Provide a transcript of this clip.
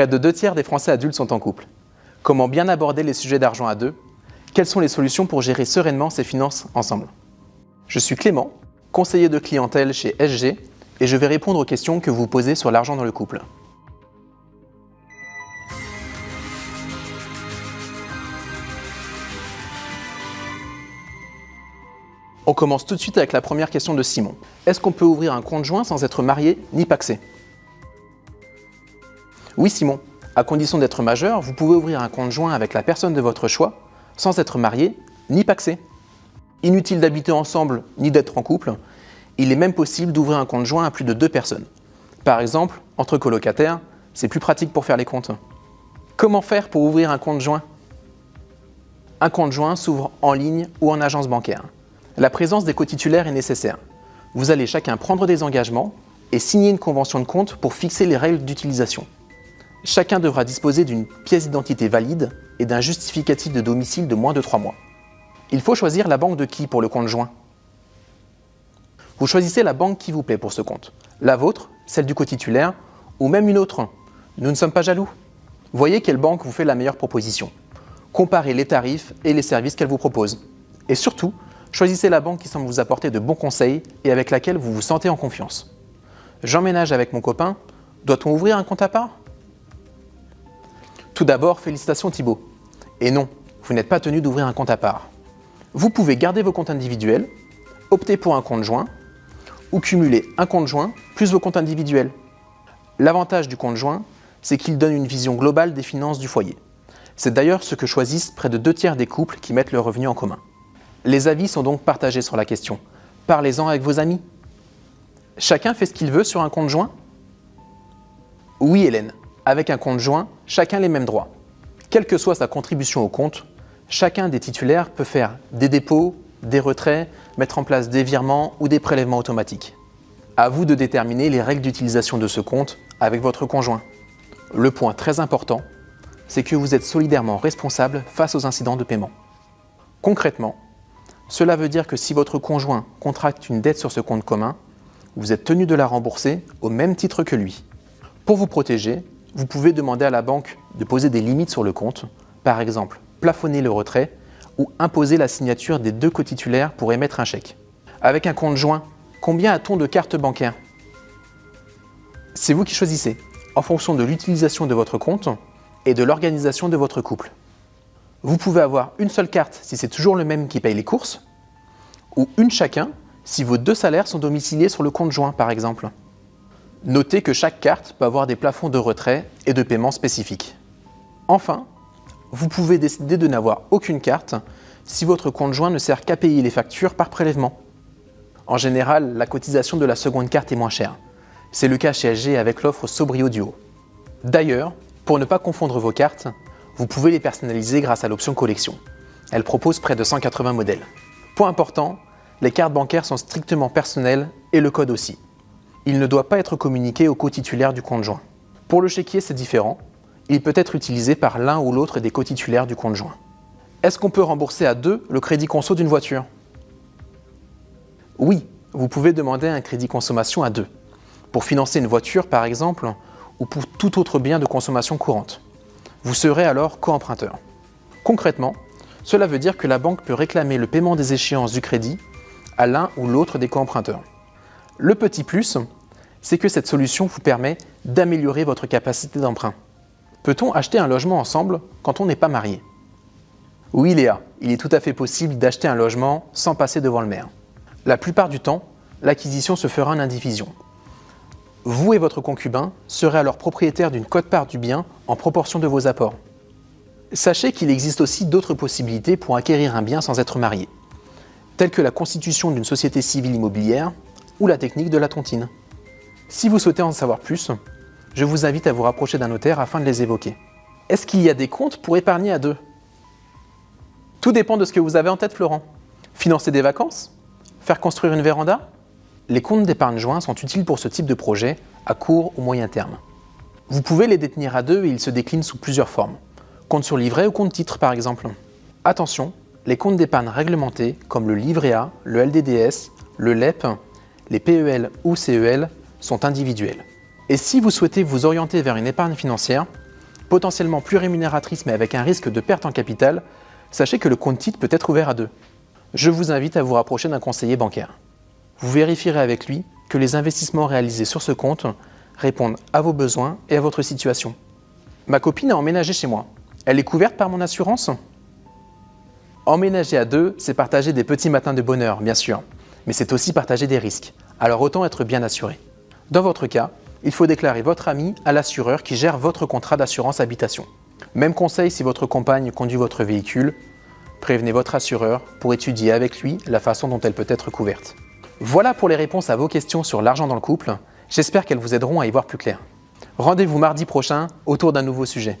Près de deux tiers des Français adultes sont en couple. Comment bien aborder les sujets d'argent à deux? Quelles sont les solutions pour gérer sereinement ses finances ensemble? Je suis Clément, conseiller de clientèle chez SG, et je vais répondre aux questions que vous posez sur l'argent dans le couple. On commence tout de suite avec la première question de Simon. Est-ce qu'on peut ouvrir un compte joint sans être marié ni paxé? Oui Simon, à condition d'être majeur, vous pouvez ouvrir un compte joint avec la personne de votre choix sans être marié ni paxé. Inutile d'habiter ensemble ni d'être en couple, il est même possible d'ouvrir un compte joint à plus de deux personnes. Par exemple, entre colocataires, c'est plus pratique pour faire les comptes. Comment faire pour ouvrir un compte joint? Un compte joint s'ouvre en ligne ou en agence bancaire. La présence des co-titulaires est nécessaire. Vous allez chacun prendre des engagements et signer une convention de compte pour fixer les règles d'utilisation. Chacun devra disposer d'une pièce d'identité valide et d'un justificatif de domicile de moins de 3 mois. Il faut choisir la banque de qui pour le compte joint Vous choisissez la banque qui vous plaît pour ce compte. La vôtre, celle du co-titulaire ou même une autre. Nous ne sommes pas jaloux. Voyez quelle banque vous fait la meilleure proposition. Comparez les tarifs et les services qu'elle vous propose. Et surtout, Choisissez la banque qui semble vous apporter de bons conseils et avec laquelle vous vous sentez en confiance. J'emménage avec mon copain, doit-on ouvrir un compte à part? Tout d'abord, félicitations Thibault. Et non, vous n'êtes pas tenu d'ouvrir un compte à part. Vous pouvez garder vos comptes individuels, opter pour un compte joint ou cumuler un compte joint plus vos comptes individuels. L'avantage du compte joint, c'est qu'il donne une vision globale des finances du foyer. C'est d'ailleurs ce que choisissent près de deux tiers des couples qui mettent leurs revenus en commun. Les avis sont donc partagés sur la question. Parlez-en avec vos amis. Chacun fait ce qu'il veut sur un compte joint? Oui Hélène, avec un compte joint, chacun les mêmes droits. Quelle que soit sa contribution au compte, chacun des titulaires peut faire des dépôts, des retraits, mettre en place des virements ou des prélèvements automatiques. À vous de déterminer les règles d'utilisation de ce compte avec votre conjoint. Le point très important, c'est que vous êtes solidairement responsable face aux incidents de paiement. Concrètement, cela veut dire que si votre conjoint contracte une dette sur ce compte commun, vous êtes tenu de la rembourser au même titre que lui. Pour vous protéger, vous pouvez demander à la banque de poser des limites sur le compte, par exemple plafonner le retrait ou imposer la signature des deux cotitulaires pour émettre un chèque. Avec un compte joint, combien a-t-on de cartes bancaires? C'est vous qui choisissez, en fonction de l'utilisation de votre compte et de l'organisation de votre couple. Vous pouvez avoir une seule carte si c'est toujours le même qui paye les courses, ou une chacun si vos deux salaires sont domiciliés sur le compte joint par exemple. Notez que chaque carte peut avoir des plafonds de retrait et de paiement spécifiques. Enfin, vous pouvez décider de n'avoir aucune carte si votre compte joint ne sert qu'à payer les factures par prélèvement. En général, la cotisation de la seconde carte est moins chère. C'est le cas chez SG avec l'offre Sobrio Duo. D'ailleurs, pour ne pas confondre vos cartes, vous pouvez les personnaliser grâce à l'option collection. Elle propose près de 180 modèles. Point important, les cartes bancaires sont strictement personnelles et le code aussi. Il ne doit pas être communiqué au co-titulaire du compte joint. Pour le chéquier, c'est différent. Il peut être utilisé par l'un ou l'autre des co-titulaires du compte joint. Est-ce qu'on peut rembourser à deux le crédit conso d'une voiture? Oui, vous pouvez demander un crédit consommation à deux, pour financer une voiture par exemple, ou pour tout autre bien de consommation courante. Vous serez alors co-emprunteur. Concrètement, cela veut dire que la banque peut réclamer le paiement des échéances du crédit à l'un ou l'autre des co-emprunteurs. Le petit plus, c'est que cette solution vous permet d'améliorer votre capacité d'emprunt. Peut-on acheter un logement ensemble quand on n'est pas marié? Oui Léa, il est tout à fait possible d'acheter un logement sans passer devant le maire. La plupart du temps, l'acquisition se fera en indivision, vous et votre concubin serez alors propriétaire d'une cote-part du bien en proportion de vos apports. Sachez qu'il existe aussi d'autres possibilités pour acquérir un bien sans être marié, telles que la constitution d'une société civile immobilière ou la technique de la tontine. Si vous souhaitez en savoir plus, je vous invite à vous rapprocher d'un notaire afin de les évoquer. Est-ce qu'il y a des comptes pour épargner à deux? Tout dépend de ce que vous avez en tête, Florent. Financer des vacances? Faire construire une véranda? Les comptes d'épargne joint sont utiles pour ce type de projet à court ou moyen terme. Vous pouvez les détenir à deux et ils se déclinent sous plusieurs formes. Compte sur livret ou compte titre par exemple. Attention, les comptes d'épargne réglementés comme le livret A, le LDDS, le LEP, les PEL ou CEL sont individuels. Et si vous souhaitez vous orienter vers une épargne financière, potentiellement plus rémunératrice mais avec un risque de perte en capital, sachez que le compte titre peut être ouvert à deux. Je vous invite à vous rapprocher d'un conseiller bancaire. Vous vérifierez avec lui que les investissements réalisés sur ce compte répondent à vos besoins et à votre situation. Ma copine a emménagé chez moi. Elle est couverte par mon assurance? Emménager à deux, c'est partager des petits matins de bonheur, bien sûr, mais c'est aussi partager des risques, alors autant être bien assuré. Dans votre cas, il faut déclarer votre ami à l'assureur qui gère votre contrat d'assurance habitation. Même conseil si votre compagne conduit votre véhicule, prévenez votre assureur pour étudier avec lui la façon dont elle peut être couverte. Voilà pour les réponses à vos questions sur l'argent dans le couple. J'espère qu'elles vous aideront à y voir plus clair. Rendez-vous mardi prochain autour d'un nouveau sujet.